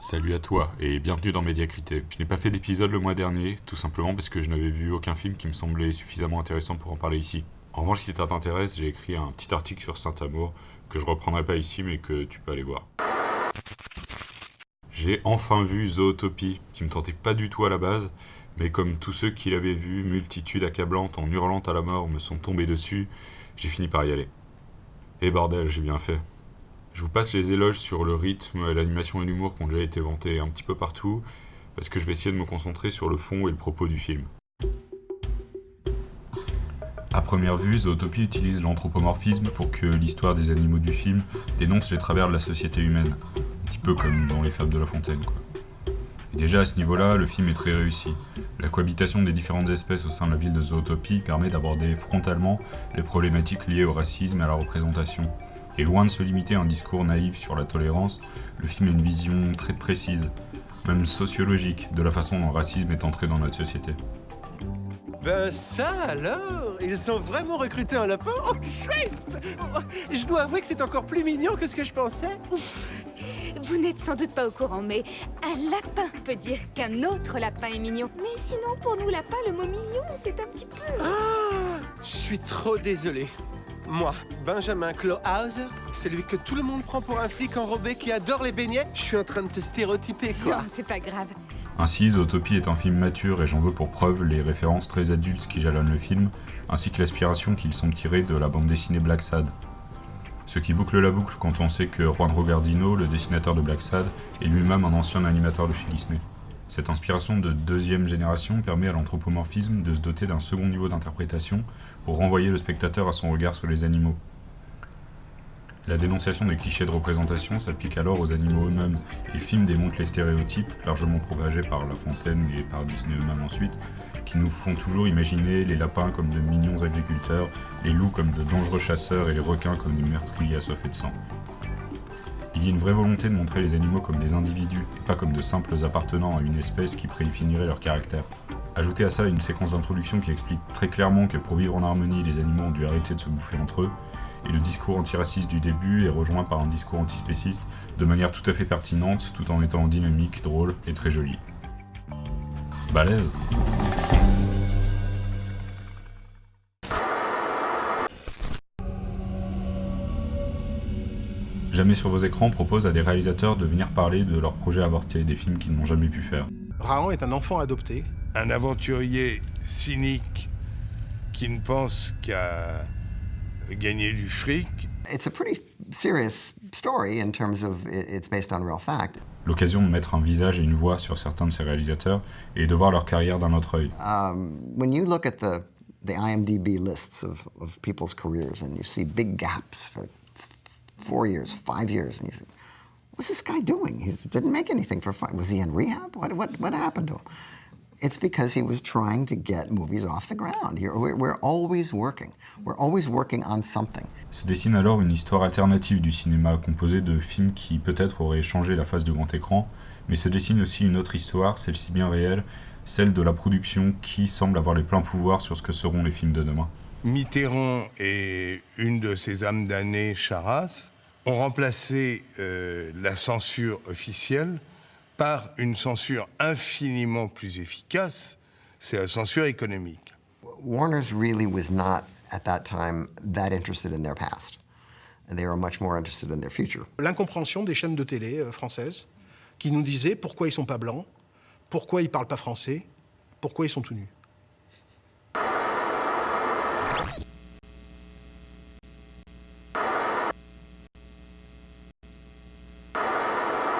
Salut à toi et bienvenue dans Médiacrité. Je n'ai pas fait d'épisode le mois dernier, tout simplement parce que je n'avais vu aucun film qui me semblait suffisamment intéressant pour en parler ici. En revanche, si ça t'intéresse, j'ai écrit un petit article sur Saint-Amour que je reprendrai pas ici mais que tu peux aller voir. J'ai enfin vu Zootopie, qui me tentait pas du tout à la base, mais comme tous ceux qui l'avaient vu, multitude accablante en hurlant à la mort me sont tombés dessus, j'ai fini par y aller. Et bordel, j'ai bien fait. Je vous passe les éloges sur le rythme, l'animation et l'humour qui ont déjà été vantés un petit peu partout, parce que je vais essayer de me concentrer sur le fond et le propos du film. À première vue, Zootopie utilise l'anthropomorphisme pour que l'histoire des animaux du film dénonce les travers de la société humaine, un petit peu comme dans Les Fables de la Fontaine, quoi. Et déjà à ce niveau-là, le film est très réussi. La cohabitation des différentes espèces au sein de la ville de Zootopie permet d'aborder frontalement les problématiques liées au racisme et à la représentation. Et loin de se limiter à un discours naïf sur la tolérance, le film a une vision très précise, même sociologique, de la façon dont le racisme est entré dans notre société. Ben ça alors? Ils ont vraiment recruté un lapin? Oh chouette Je dois avouer que c'est encore plus mignon que ce que je pensais. Vous n'êtes sans doute pas au courant, mais un lapin peut dire qu'un autre lapin est mignon. Mais sinon, pour nous lapins, le mot mignon, c'est un petit peu... Ah Je suis trop désolé. Moi, Benjamin Clawhauser, celui que tout le monde prend pour un flic enrobé qui adore les beignets, je suis en train de te stéréotyper, quoi. Non, c'est pas grave. Ainsi, Zootopie est un film mature et j'en veux pour preuve les références très adultes qui jalonnent le film, ainsi que l'aspiration qu'ils sont tirés de la bande dessinée Black Sad. Ce qui boucle la boucle quand on sait que Juan Rogardino, le dessinateur de Black Sad, est lui-même un ancien animateur de chez Disney. Cette inspiration de deuxième génération permet à l'anthropomorphisme de se doter d'un second niveau d'interprétation pour renvoyer le spectateur à son regard sur les animaux. La dénonciation des clichés de représentation s'applique alors aux animaux eux-mêmes, et le film démontre les stéréotypes, largement propagés par La Fontaine et par Disney eux-mêmes ensuite, qui nous font toujours imaginer les lapins comme de mignons agriculteurs, les loups comme de dangereux chasseurs et les requins comme des meurtriers assoiffés de sang. Il y a une vraie volonté de montrer les animaux comme des individus, et pas comme de simples appartenant à une espèce qui prédéfinirait leur caractère. Ajoutez à ça une séquence d'introduction qui explique très clairement que pour vivre en harmonie, les animaux ont dû arrêter de se bouffer entre eux, et le discours antiraciste du début est rejoint par un discours antispéciste de manière tout à fait pertinente, tout en étant dynamique, drôle et très joli. Balèze Jamais sur vos écrans propose à des réalisateurs de venir parler de leurs projets avortés, des films qu'ils n'ont jamais pu faire. Rahan est un enfant adopté. Un aventurier cynique qui ne pense qu'à gagner du fric. It's a pretty serious story in terms of it's based on real fact. L'occasion de mettre un visage et une voix sur certains de ces réalisateurs et de voir leur carrière d'un autre œil. Um, when you look at the, the IMDb lists of, of people's careers and you see big gaps for four years, five years, and you think, what's this guy doing? He didn't make anything for five. Was he in rehab? What, what, what happened to him? It's because he was trying to get movies off the ground. We're, we're always working. We're always working on something. Se dessine alors une histoire alternative du cinéma composée de films qui peut-être auraient changé la face du grand écran, mais se dessine aussi une autre histoire, celle-ci bien réelle, celle de la production qui semble avoir les pleins pouvoirs sur ce que seront les films de demain. Mitterrand et une de ses âmes damnées, Charras, ont remplacé euh, la censure officielle par une censure infiniment plus efficace, c'est la censure économique. Warner's really was not, at that time, that interested in their past. And they were much more interested in their future. L'incompréhension des chaînes de télé euh, françaises qui nous disaient pourquoi ils sont pas blancs, pourquoi ils parlent pas français, pourquoi ils sont tout nus.